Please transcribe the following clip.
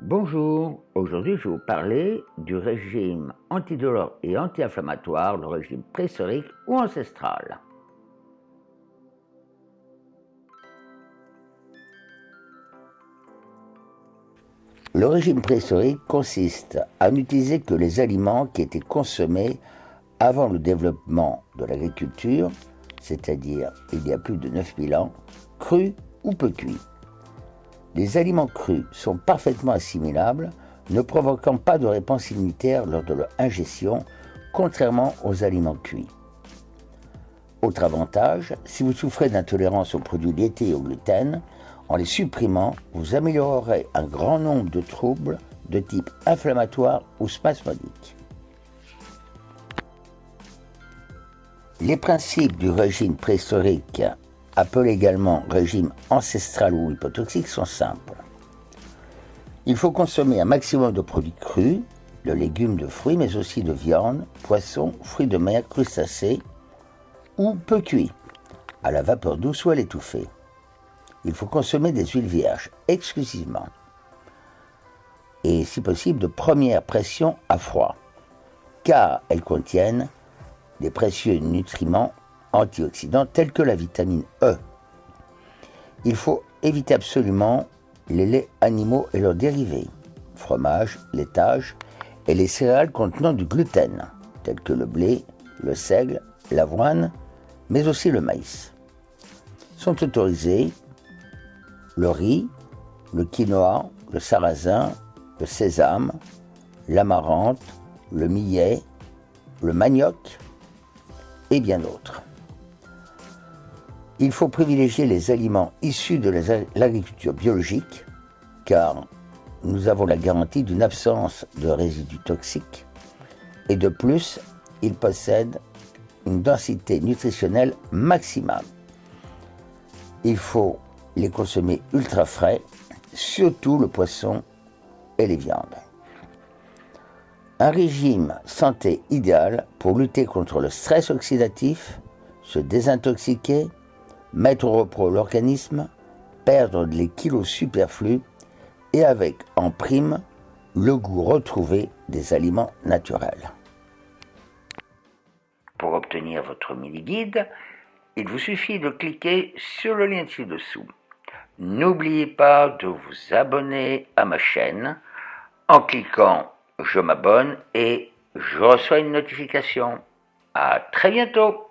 Bonjour, aujourd'hui je vais vous parler du régime antidolore et anti-inflammatoire, le régime préhistorique ou ancestral. Le régime préhistorique consiste à n'utiliser que les aliments qui étaient consommés avant le développement de l'agriculture, c'est-à-dire il y a plus de 9000 ans, crus ou peu cuits. Les aliments crus sont parfaitement assimilables, ne provoquant pas de réponse immunitaire lors de leur ingestion, contrairement aux aliments cuits. Autre avantage, si vous souffrez d'intolérance aux produits laitiers et au gluten, en les supprimant, vous améliorerez un grand nombre de troubles de type inflammatoire ou spasmodique. Les principes du régime préhistorique, appelé également régime ancestral ou hypotoxique, sont simples. Il faut consommer un maximum de produits crus, de légumes, de fruits, mais aussi de viande, poissons, fruits de mer, crustacés, ou peu cuits, à la vapeur douce ou à l'étouffée. Il faut consommer des huiles vierges exclusivement. Et si possible de première pression à froid, car elles contiennent des précieux nutriments antioxydants tels que la vitamine E. Il faut éviter absolument les laits animaux et leurs dérivés, fromage, laitage et les céréales contenant du gluten, tels que le blé, le seigle, l'avoine, mais aussi le maïs. Sont autorisés le riz, le quinoa, le sarrasin, le sésame, l'amarante, le millet, le manioc, et bien d'autres. Il faut privilégier les aliments issus de l'agriculture biologique, car nous avons la garantie d'une absence de résidus toxiques, et de plus, ils possèdent une densité nutritionnelle maximale. Il faut les consommer ultra frais, surtout le poisson et les viandes. Un régime santé idéal pour lutter contre le stress oxydatif, se désintoxiquer, mettre au repos l'organisme, perdre les kilos superflus et avec en prime le goût retrouvé des aliments naturels. Pour obtenir votre mini-guide, il vous suffit de cliquer sur le lien ci-dessous. N'oubliez pas de vous abonner à ma chaîne en cliquant je m'abonne et je reçois une notification. À très bientôt